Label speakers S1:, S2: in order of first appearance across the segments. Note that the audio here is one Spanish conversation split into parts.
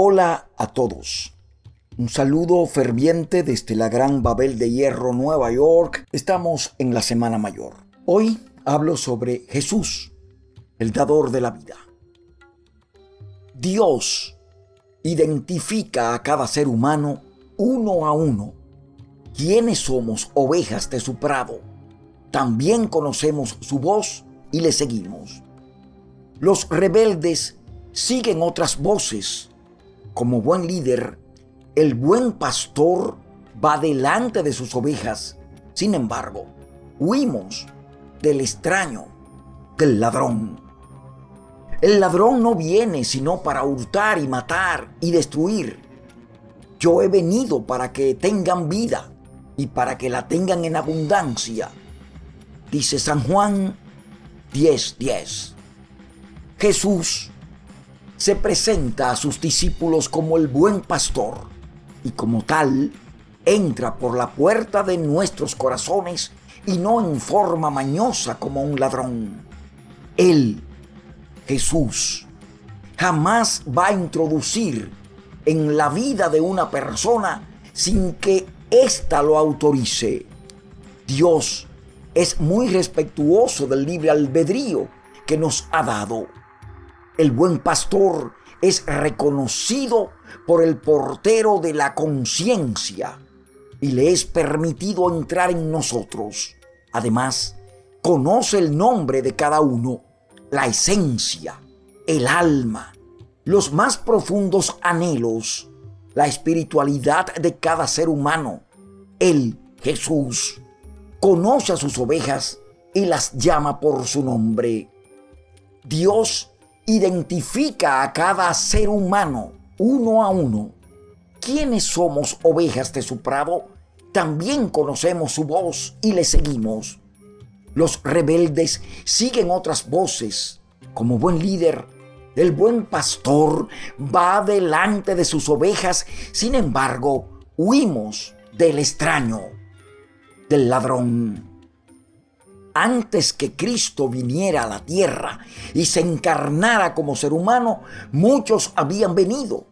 S1: Hola a todos. Un saludo ferviente desde la Gran Babel de Hierro, Nueva York. Estamos en la Semana Mayor. Hoy hablo sobre Jesús, el dador de la vida. Dios identifica a cada ser humano uno a uno. ¿Quiénes somos ovejas de su prado? También conocemos su voz y le seguimos. Los rebeldes siguen otras voces. Como buen líder, el buen pastor va delante de sus ovejas. Sin embargo, huimos del extraño, del ladrón. El ladrón no viene sino para hurtar y matar y destruir. Yo he venido para que tengan vida y para que la tengan en abundancia. Dice San Juan 10:10. Jesús se presenta a sus discípulos como el buen pastor y como tal entra por la puerta de nuestros corazones y no en forma mañosa como un ladrón. Él, Jesús, jamás va a introducir en la vida de una persona sin que ésta lo autorice. Dios es muy respetuoso del libre albedrío que nos ha dado. El buen pastor es reconocido por el portero de la conciencia y le es permitido entrar en nosotros. Además, conoce el nombre de cada uno, la esencia, el alma, los más profundos anhelos, la espiritualidad de cada ser humano. Él, Jesús, conoce a sus ovejas y las llama por su nombre. Dios identifica a cada ser humano uno a uno. ¿Quiénes somos ovejas de su prado? También conocemos su voz y le seguimos. Los rebeldes siguen otras voces. Como buen líder, el buen pastor va delante de sus ovejas, sin embargo, huimos del extraño, del ladrón antes que Cristo viniera a la tierra y se encarnara como ser humano, muchos habían venido.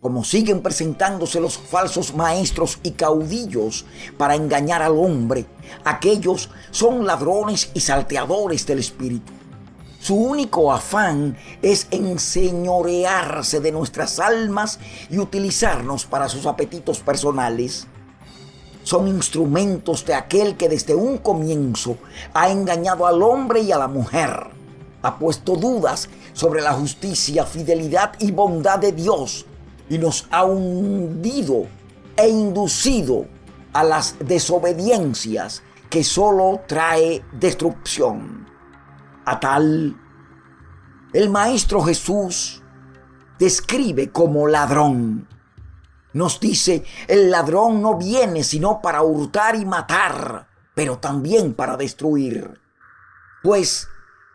S1: Como siguen presentándose los falsos maestros y caudillos para engañar al hombre, aquellos son ladrones y salteadores del espíritu. Su único afán es enseñorearse de nuestras almas y utilizarnos para sus apetitos personales son instrumentos de aquel que desde un comienzo ha engañado al hombre y a la mujer, ha puesto dudas sobre la justicia, fidelidad y bondad de Dios y nos ha hundido e inducido a las desobediencias que solo trae destrucción. A tal, el Maestro Jesús describe como ladrón nos dice, el ladrón no viene sino para hurtar y matar, pero también para destruir. Pues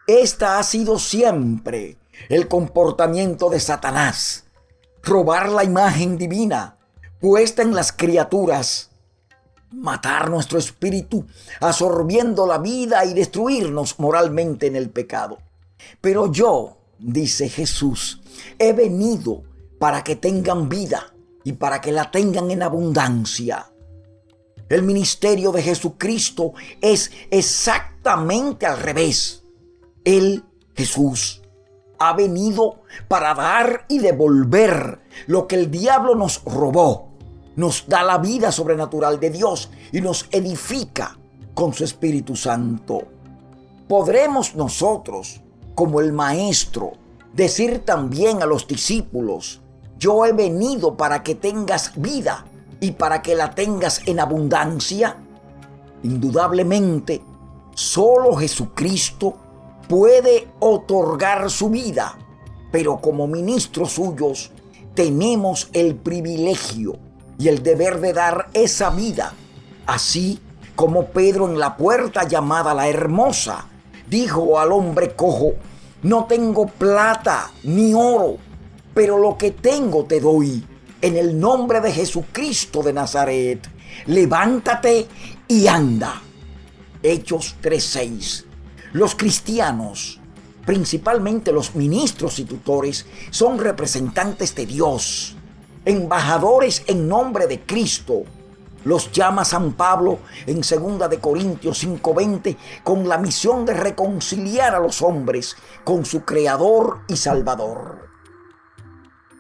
S1: esta ha sido siempre el comportamiento de Satanás. Robar la imagen divina puesta en las criaturas. Matar nuestro espíritu, absorbiendo la vida y destruirnos moralmente en el pecado. Pero yo, dice Jesús, he venido para que tengan vida y para que la tengan en abundancia. El ministerio de Jesucristo es exactamente al revés. Él, Jesús, ha venido para dar y devolver lo que el diablo nos robó. Nos da la vida sobrenatural de Dios y nos edifica con su Espíritu Santo. Podremos nosotros, como el Maestro, decir también a los discípulos, yo he venido para que tengas vida y para que la tengas en abundancia. Indudablemente, solo Jesucristo puede otorgar su vida, pero como ministros suyos tenemos el privilegio y el deber de dar esa vida, así como Pedro en la puerta llamada la hermosa dijo al hombre cojo, no tengo plata ni oro, pero lo que tengo te doy. En el nombre de Jesucristo de Nazaret, levántate y anda. Hechos 3:6. Los cristianos principalmente los ministros y tutores, son representantes de Dios, embajadores en nombre de Cristo. Los llama San Pablo en 2 de Corintios 5:20 con la misión de reconciliar a los hombres con su creador y salvador.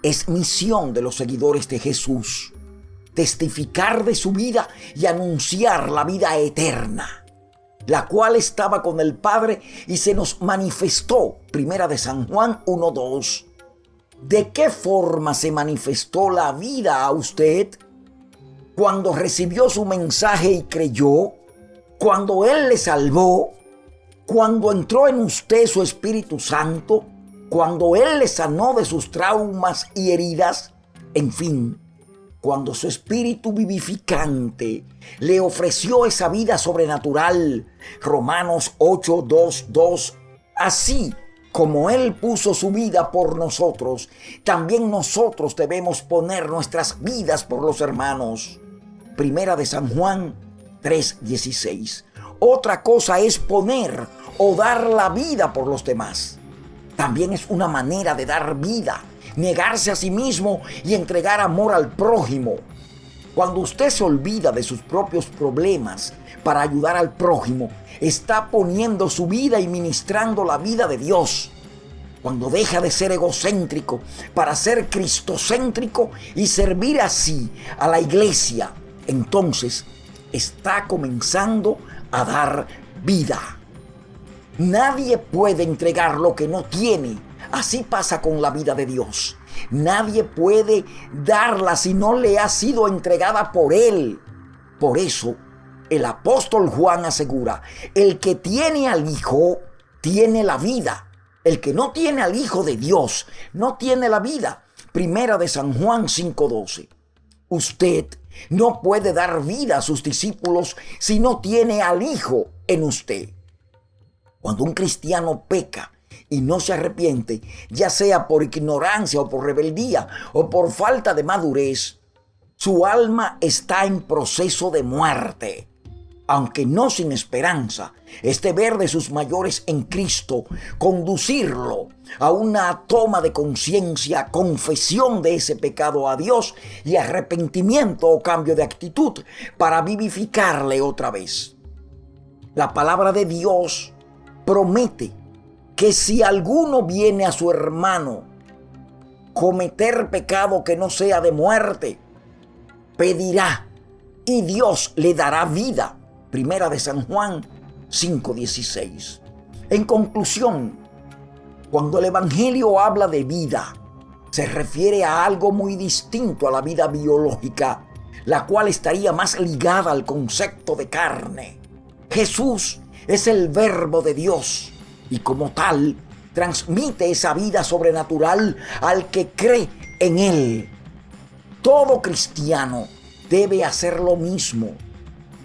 S1: Es misión de los seguidores de Jesús testificar de su vida y anunciar la vida eterna la cual estaba con el Padre y se nos manifestó. Primera de San Juan 1.2. ¿De qué forma se manifestó la vida a usted? Cuando recibió su mensaje y creyó, cuando Él le salvó, cuando entró en usted su Espíritu Santo, cuando Él le sanó de sus traumas y heridas, en fin, cuando su espíritu vivificante le ofreció esa vida sobrenatural. Romanos 8, 2, 2. Así como Él puso su vida por nosotros, también nosotros debemos poner nuestras vidas por los hermanos. Primera de San Juan 3:16. Otra cosa es poner o dar la vida por los demás. También es una manera de dar vida negarse a sí mismo y entregar amor al prójimo. Cuando usted se olvida de sus propios problemas para ayudar al prójimo, está poniendo su vida y ministrando la vida de Dios. Cuando deja de ser egocéntrico para ser cristocéntrico y servir así a la iglesia, entonces está comenzando a dar vida. Nadie puede entregar lo que no tiene Así pasa con la vida de Dios. Nadie puede darla si no le ha sido entregada por Él. Por eso, el apóstol Juan asegura, el que tiene al Hijo, tiene la vida. El que no tiene al Hijo de Dios, no tiene la vida. Primera de San Juan 5:12. Usted no puede dar vida a sus discípulos si no tiene al Hijo en usted. Cuando un cristiano peca, y no se arrepiente, ya sea por ignorancia o por rebeldía o por falta de madurez, su alma está en proceso de muerte. Aunque no sin esperanza, este ver de sus mayores en Cristo, conducirlo a una toma de conciencia, confesión de ese pecado a Dios y arrepentimiento o cambio de actitud para vivificarle otra vez. La palabra de Dios promete que si alguno viene a su hermano cometer pecado que no sea de muerte, pedirá y Dios le dará vida. Primera de San Juan 5:16. En conclusión, cuando el Evangelio habla de vida, se refiere a algo muy distinto a la vida biológica, la cual estaría más ligada al concepto de carne. Jesús es el verbo de Dios y como tal transmite esa vida sobrenatural al que cree en Él. Todo cristiano debe hacer lo mismo,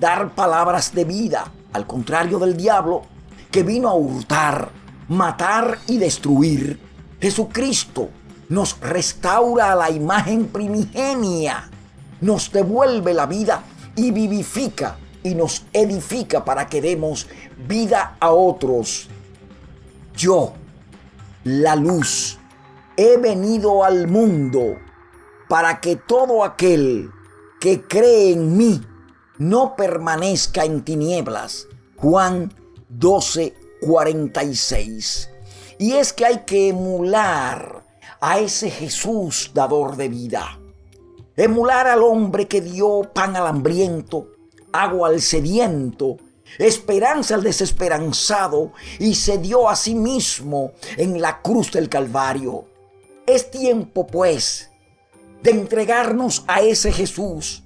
S1: dar palabras de vida, al contrario del diablo, que vino a hurtar, matar y destruir. Jesucristo nos restaura a la imagen primigenia, nos devuelve la vida y vivifica y nos edifica para que demos vida a otros yo, la luz, he venido al mundo para que todo aquel que cree en mí no permanezca en tinieblas. Juan 12, 46. Y es que hay que emular a ese Jesús dador de vida. Emular al hombre que dio pan al hambriento, agua al sediento esperanza al desesperanzado y se dio a sí mismo en la cruz del Calvario. Es tiempo, pues, de entregarnos a ese Jesús,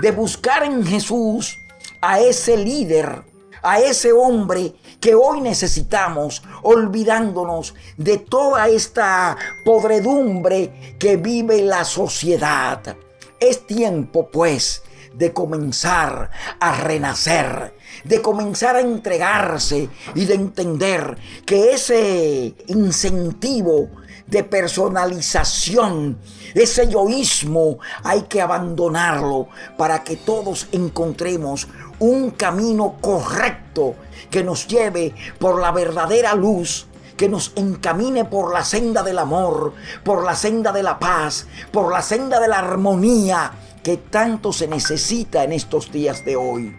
S1: de buscar en Jesús a ese líder, a ese hombre que hoy necesitamos, olvidándonos de toda esta podredumbre que vive la sociedad. Es tiempo, pues, de comenzar a renacer, de comenzar a entregarse y de entender que ese incentivo de personalización, ese egoísmo, hay que abandonarlo para que todos encontremos un camino correcto que nos lleve por la verdadera luz que nos encamine por la senda del amor, por la senda de la paz, por la senda de la armonía que tanto se necesita en estos días de hoy.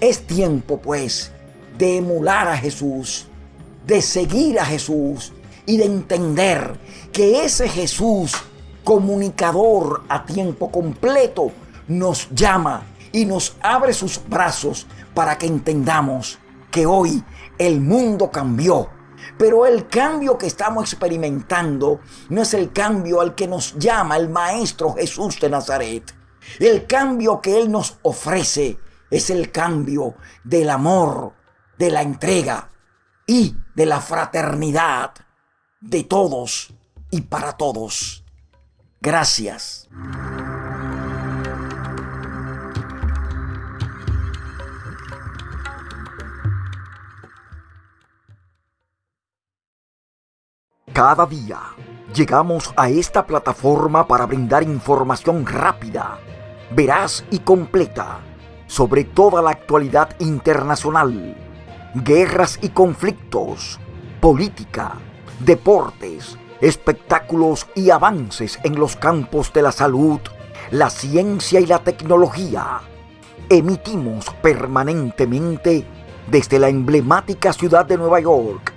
S1: Es tiempo, pues, de emular a Jesús, de seguir a Jesús y de entender que ese Jesús comunicador a tiempo completo nos llama y nos abre sus brazos para que entendamos que hoy el mundo cambió. Pero el cambio que estamos experimentando no es el cambio al que nos llama el Maestro Jesús de Nazaret. El cambio que Él nos ofrece es el cambio del amor, de la entrega y de la fraternidad de todos y para todos. Gracias. Cada día llegamos a esta plataforma para brindar información rápida, veraz y completa sobre toda la actualidad internacional, guerras y conflictos, política, deportes, espectáculos y avances en los campos de la salud, la ciencia y la tecnología. Emitimos permanentemente desde la emblemática ciudad de Nueva York.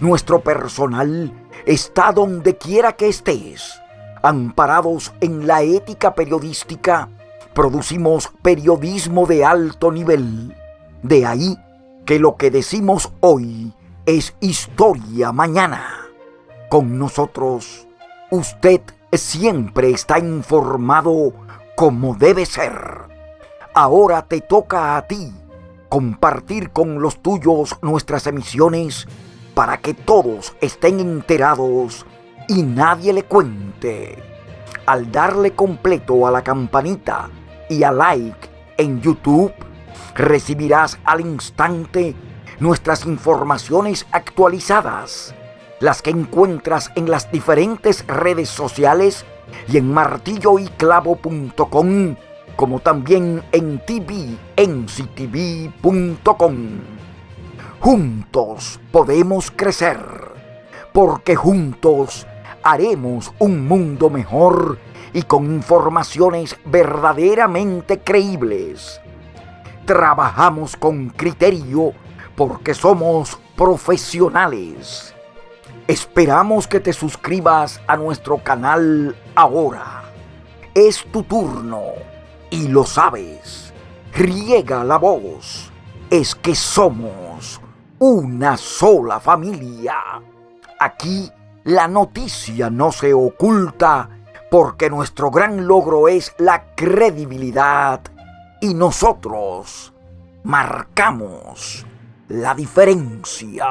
S1: Nuestro personal está donde quiera que estés. Amparados en la ética periodística, producimos periodismo de alto nivel. De ahí que lo que decimos hoy es historia mañana con nosotros, usted siempre está informado como debe ser. Ahora te toca a ti compartir con los tuyos nuestras emisiones para que todos estén enterados y nadie le cuente. Al darle completo a la campanita y a like en YouTube, recibirás al instante nuestras informaciones actualizadas las que encuentras en las diferentes redes sociales y en martilloyclavo.com, como también en tvnctv.com. Juntos podemos crecer, porque juntos haremos un mundo mejor y con informaciones verdaderamente creíbles. Trabajamos con criterio porque somos profesionales Esperamos que te suscribas a nuestro canal ahora. Es tu turno y lo sabes. Riega la voz. Es que somos una sola familia. Aquí la noticia no se oculta porque nuestro gran logro es la credibilidad y nosotros marcamos la diferencia.